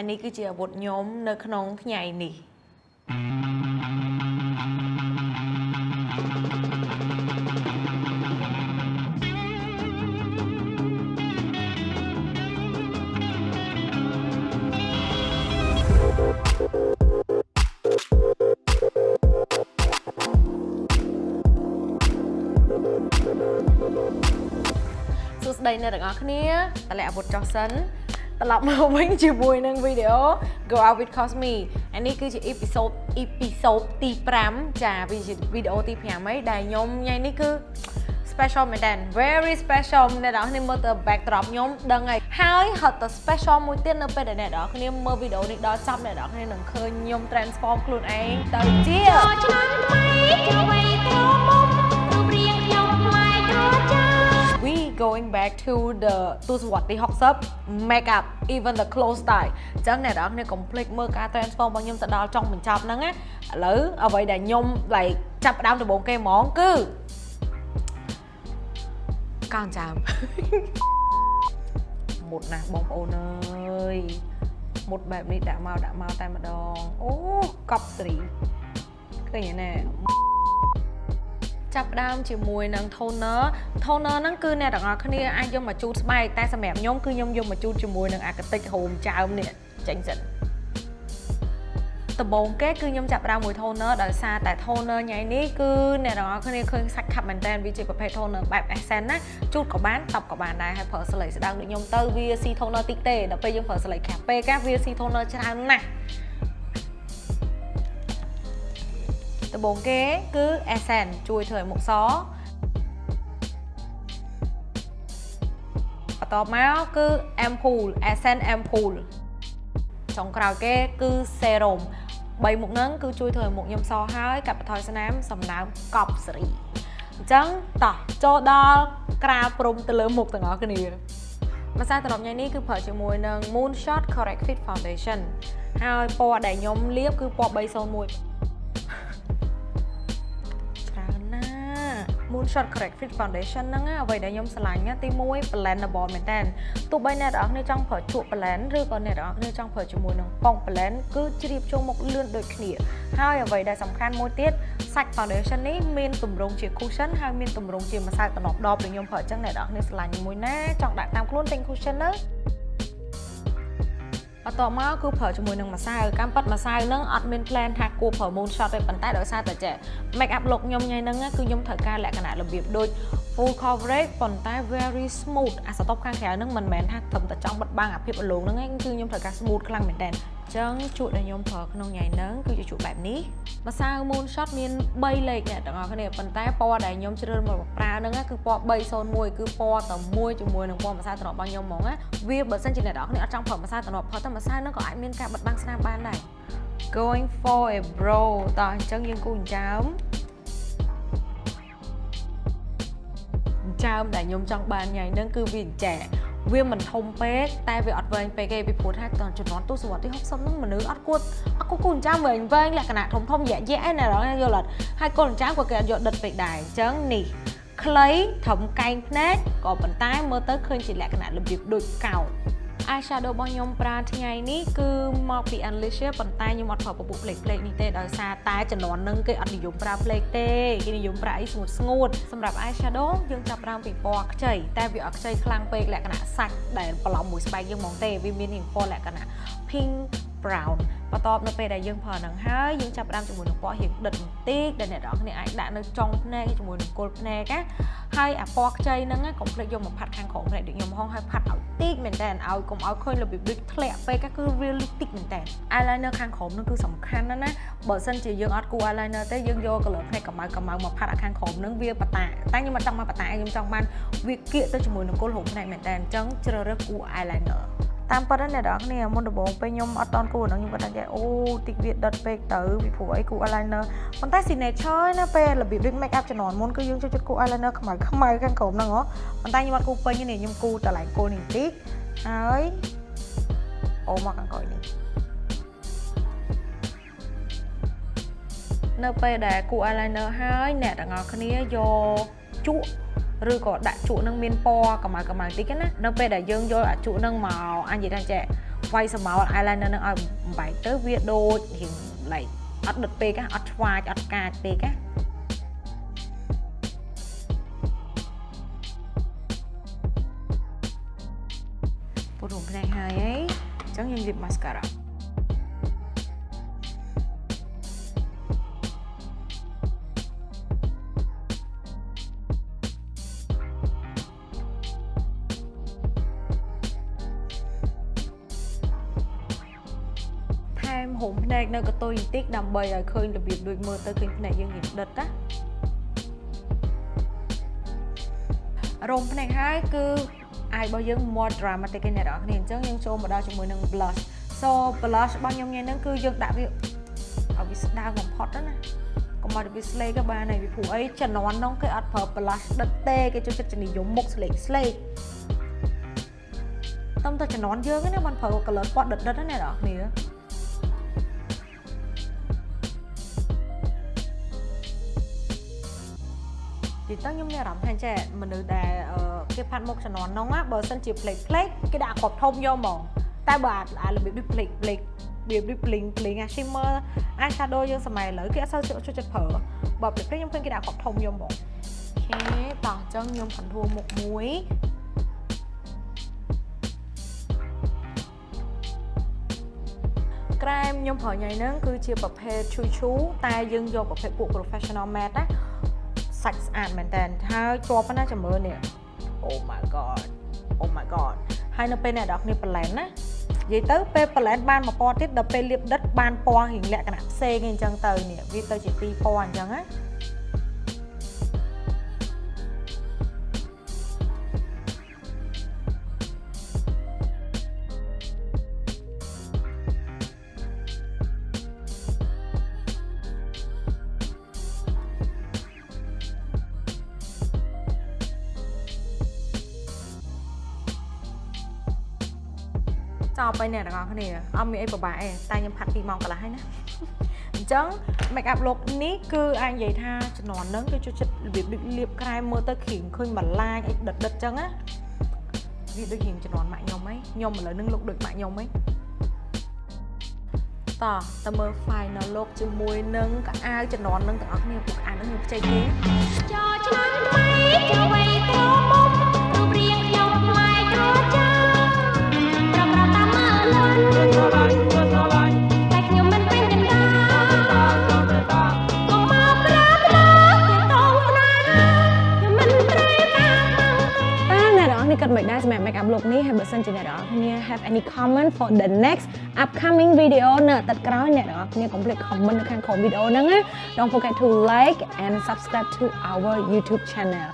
អានេះគឺជាអាវុធខ្ញុំនៅក្នុងថ្ងៃនេះសួស្តីអ្នកទាំងអស់គ្នាតម្លាក់អាវុធចុះសិន ត្រឡប់មកវិញជាមួយនឹងវីដេអូ Go Out with Cosme អានេះគឺជាអ៊ីពីសូតអ៊ីពីសូតទី5ចាវាជាវីដេអូទី5ហើយដែលខ្ញុំថ្ងៃនេះគឺ special មែនតើ very special អ្នកទាំងអស់គ្នាមើលទៅ backdrop ខ្ញុំដឹងហើយហើយហត់ទៅ special មួយទៀតនៅពេលដែលអ្នកទាំងអស់គ្នាមើលវីដេអូនេះដល់ចប់អ្នកទាំងអស់គ្នានឹងឃើញខ្ញុំ transform ខ្លួនឯងទៅជាឆ្នាំថ្មីអ្វីក្រមុំរូ going back to the ទស្សវត្សទី60 make up even the clothes style អញ្ចឹងអ្នកនរគ្នាកុំភ្លេចមើលការ transform របស់ខ្ញុំទៅដល់ចុងបញ្ចប់ហ្នឹងណាឥឡូវអ្វីដែលខ្ញុំ like ចាប់ផ្ដើមដំបូងគេហ្មងគឺកោនចើមមុតណាស់បងប្អូនអើយមុតបែបនេះដាក់មកដាក់មកតែម្ដងអូកប់ស្រីឃើញទេណែ ចាប់ផ្ដើមជាមួយនឹង toner toner ហ្នឹងគឺអ្នកទាំងអស់គ្នាអាចយកមកជូតស្បែកតែសម្រាប់ខ្ញុំគឺខ្ញុំយកមកជូតជាមួយនឹងអាកាតិចហូមចើមនេះចេញសិនដំបូងគេគឺខ្ញុំចាប់ផ្ដើមមួយ toner ដោយសារតែ toner ញ៉ៃនេះគឺអ្នកទាំងអស់គ្នាឃើញសាច់ខាប់មែនតើវាជាប្រភេទ toner បែប essence ណាជូតក៏បានតប់ក៏បានដែរហើយប្រើស្លេកស្ដើងដូចខ្ញុំទៅវា C toner តិចទេដល់ពេលយើងប្រើស្លេកខាប់ពេកកាវា C toner ច្រើនណាស់ ដំបូងគេគឺ essence ជួយធ្វើឲ្យមុខសបន្ទាប់មកគឺ ampoule essence ampoule ចុងក្រោយគេគឺ serum បីមុខហ្នឹងគឺជួយធ្វើឲ្យមុខខ្ញុំសហើយកាត់បន្ថយស្នាមសំណើមកប់សេរីអញ្ចឹងតោះចូលដល់ក្រាលព្រំទៅលើមុខទាំងអស់គ្នាម្សៅត្រឡប់ញ៉ៃនេះគឺប្រើជាមួយនឹង Moonshot Correct Fit Foundation ហើយពណ៌ដែលខ្ញុំលាបគឺពណ៌301 Moonshot Correct Fit Foundation ហ្នឹងណាអ្វីដែលខ្ញុំស្រឡាញ់ណាទី1 blendable មែនតើទោះបីអ្នកទាំងអស់គ្នាចង់ប្រើជក់ blend ឬក៏អ្នកទាំងអស់គ្នាចង់ប្រើជាមួយនឹងប៉ុង blend គឺជ្រាបចូលមុខលឿនដូចគ្នា ហើយអ្វីដែលសំខាន់មួយទៀតសាច់ foundation នេះមានទម្រង់ជា cushion ហើយមានទម្រង់ជាម្សៅតំណប់ដបដែលខ្ញុំប្រើអញ្ចឹងអ្នកទាំងអស់គ្នាស្រឡាញ់មួយណាចង់ដាក់តាមខ្លួនទិញ cushion ទៅ បន្ទាប់មកគឺប្រើជាមួយនឹងម្សៅកម្មប៉ាត់ម្សៅហ្នឹងអត់មាន plan ថាគួរប្រើ moon shot ទេប៉ុន្តែដោយសារតែចេះ make up look ខ្ញុំញ៉ៃហ្នឹងគឺខ្ញុំត្រូវការលក្ខណៈរបៀបដូច full coverage ប៉ុន្តែ very smooth អាសតបខាងក្រៅហ្នឹងមិនមែនថាត្រឹមតែចង់បិទបាំងអាភាពអលងហ្នឹងឯងគឺខ្ញុំត្រូវការ smooth ខ្លាំងមែនតើអញ្ចឹងជក់ដែលខ្ញុំប្រើក្នុងញ៉ៃហ្នឹងគឺជាជក់បែបនេះម្សៅ moon shot មាន3លេខអ្នកទាំងអស់គ្នាប៉ុន្តែពណ៌ដែលខ្ញុំជ្រើសមកប្រើហ្នឹងគឺពណ៌301គឺពណ៌តែមួយជាមួយនឹងពណ៌ម្សៅត្រណប់របស់ខ្ញុំហ្មងណាវាបើសិនជាអ្នកទាំងអស់គ្នាអត់ចង់ប្រើម្សៅត្រណប់ប្រើតែម្សៅហ្នឹងក៏អាចមានការបិទបាំងស្នាមបានដែរ going for a bro តោះអញ្ចឹងយើងគូចិញ្ចើមចិញ្ចើមដែលខ្ញុំចង់បានញ៉ៃហ្នឹងគឺវាចែ វាមិនធំពេកតែវាអត់វែងពេកទេពីព្រោះថាតជំនាន់ទសវត្សរ៍ទី60ហ្នឹងមនុស្សអត់គួរអត់គួរគូចិញ្ចើមវែងវែងលក្ខណៈធំធំយៈយៈឯណារងយល់អត់ហើយកូនចិញ្ចើមក៏គេអត់យកដិតពេកដែរអញ្ចឹងនេះខ្លីត្រឹមកែងភ្នែកក៏ប៉ុន្តែមើលទៅឃើញជាលក្ខណៈរបៀបដូចកោណ eyeshadow របស់ខ្ញុំប្រើថ្ងៃនេះគឺមកពី Unleasher ប៉ុន្តែខ្ញុំអត់ប្រើពពុះផ្លេកផ្លេកនេះទេដោយសារតែចំនួននឹងគេអត់និយមប្រើផ្លេកទេគេនិយមប្រើអីស្ងួតស្ងួតសម្រាប់ eyeshadow យើងចាប់ប្រើពីពណ៌ខ្ចីតែវាអត់ខ្ចីខ្លាំងពេកលក្ខណៈសាច់ដែលបន្លំមួយស្បែកយើងហ្មងទេវាមានពណ៌លក្ខណៈ pink brown បន្ទាប់នៅពេលដែលយើងប្រើនឹងហើយយើងចាប់ផ្ដើមជាមួយនឹងពណ៌រៀងដិតបន្តិចដែលអ្នកនរគ្នាអាចដាក់នៅចុងភ្នែកជាមួយនឹងគល់ភ្នែកណាហើយអាពណ៌ខ្ចីហ្នឹងកុំភ្លេចយកមកផាត់ខាងក្រោមភ្នែកដូចខ្ញុំហងហើយផាត់ឲ្យតិចមែនតើឲ្យកុំឲ្យឃើញរបៀបដូចធ្លាក់ពេកគឺ realistic មែនតើ eyeliner ខាងក្រោមហ្នឹងគឺសំខាន់ណាស់ណាបើសិនជាយើងអត់គូ eyeliner ទេយើងយក color ភ្នែកកម្ៅកម្ៅមកផាត់ឲ្យខាងក្រោមហ្នឹងវាបតាតែខ្ញុំមិនចង់មកបតាខ្ញុំចង់បានវាគៀកទៅជាមួយនឹងគល់ហូបភ្នែកមែនតើអញ្ចឹងជ្រើសរើសគូ eyeliner តាមពិតណាអ្នកនរគ្នាមុនដំបូងពេលខ្ញុំអត់តន់គូហ្នឹងខ្ញុំគាត់ថាអូតិចវាដុតពេកទៅពីព្រោះអីគូ eyeliner ប៉ុន្តែ signature ណាពេលរបៀបដូច make up ជំនាន់មុនគឺយើងចូលចិត្តគូ eyeliner ខ្មៅខ្មៅខាងក្រោមហ្នឹងហ៎ប៉ុន្តែខ្ញុំអត់គូពេញទេខ្ញុំគូតែឡើងគោលនេះបន្តិចហើយអូមកខាងក្រោយនេះនៅពេលដែលគូ eyeliner ហើយអ្នកទាំងអស់គ្នាយកជក់ ឬក៏ដាក់ជក់នឹងមានពណ៌កម្ៅកម្ៅតិចណានៅពេលដែលយើងយកអាជក់នឹងមកអញនិយាយថាចេះវាយសម្ោល eyeliner នឹងឲ្យបំបែកទៅវាដូចរៀង like អត់ដិតពេកណាអត់ឆ្វាចអត់កាចពេកណាពុទ្ធរំផ្នែកហើយហីអញ្ចឹងយើងលាប mascara ហុំភ្នែកនៅកតុយបន្តិចដើម្បីឲ្យឃើញរបៀបដូចមើលទៅឃើញភ្នែកយើងរៀងដិតណារោមភ្នែកហើយគឺអាយរបស់យើង more dramatic ឯអ្នកនរគ្នាអញ្ចឹងយើងចូលមកដល់ជាមួយនឹង blush so blush របស់ខ្ញុំថ្ងៃហ្នឹងគឺយើងដាក់វាឲ្យវាស្ដើងបំផុតណាកុំឲ្យវាស្លេកក៏បានហើយពីព្រោះអីជំនាន់ហ្នឹងគេអត់ប្រើ blush ដិតទេគេចូលចិត្តនិយមមុខស្លេកស្លេកតំតែជំនាន់យើងណាបានប្រើ color ពណ៌ដិតដិតណាអ្នកនរគ្នា ទីតើខ្ញុំមានអារម្មណ៍ថាចេះមនុស្សដែលអឺគេផាត់មុខជំនាន់ហ្នឹងណាបើសិនជា plate plate គេដាក់គ្រាប់ធំយកហ្មងតែបើអាអារបៀបដូច plate plate របៀបដូច bling bling អា shimmer eye shadow យើងសម័យឥឡូវគេអត់សូវចូលចិត្តប្រើបើ plate plate ខ្ញុំឃើញគេដាក់គ្រាប់ធំយកហ្មងអូខេតោះអញ្ចឹងខ្ញុំ contour មុខមួយក្រែមខ្ញុំប្រើញ៉ៃហ្នឹងគឺជាប្រភេទឈូឈូតែយើងយកប្រភេទពួក professional matte ណា សាច់ស្អាតមែនតើហើយជាប់ណាចាំមើលនេះ Oh my god Oh my god ហើយនៅពេលអ្នកនរគ្នាប្លែនណានិយាយទៅពេលប្លែនបានមួយពណ៌ទៀតដល់ពេលលាបដិតបានពណ៌រៀងលក្ខណៈផ្សេងអីអញ្ចឹងទៅនេះវាទៅជាពីរពណ៌អញ្ចឹងណា ចប់ហើយអ្នកទាំងអស់គ្នាអត់មានអីពិបាកទេតែខ្ញុំផាត់2ម៉ោងកន្លះហើយណាអញ្ចឹង make up look នេះគឺអាចនិយាយថាជំនាន់ហ្នឹងគឺចូលចិត្តរបៀបដូចលាបក្រែមមើលទៅគ្រីមឃើញបន្លាចអីដិតដិតអញ្ចឹងណាវាដូចរៀងជំនាន់ម៉ាក់ខ្ញុំហីខ្ញុំឥឡូវហ្នឹង look ដូចម៉ាក់ខ្ញុំហីតោះតើមើល final look ជាមួយនឹងកៅអៅជំនាន់ហ្នឹងទាំងអស់គ្នាពួកកៅអៅហ្នឹងខ្ញុំខ្ចីគេចោឆ្នាំថ្មីចូលវ័យក្រមុំ គ្នាគិតមិនដែរសម្រាប់ make up look នេះហើយបើសិនជាអ្នកនរគ្នា have any comment for the next upcoming video នៅអាទិត្យក្រោយអ្នកនរគ្នាកុំភ្លេច comment នៅខាងក្រោមវីដេអូហ្នឹងណា Don't forget to like and subscribe to our YouTube channel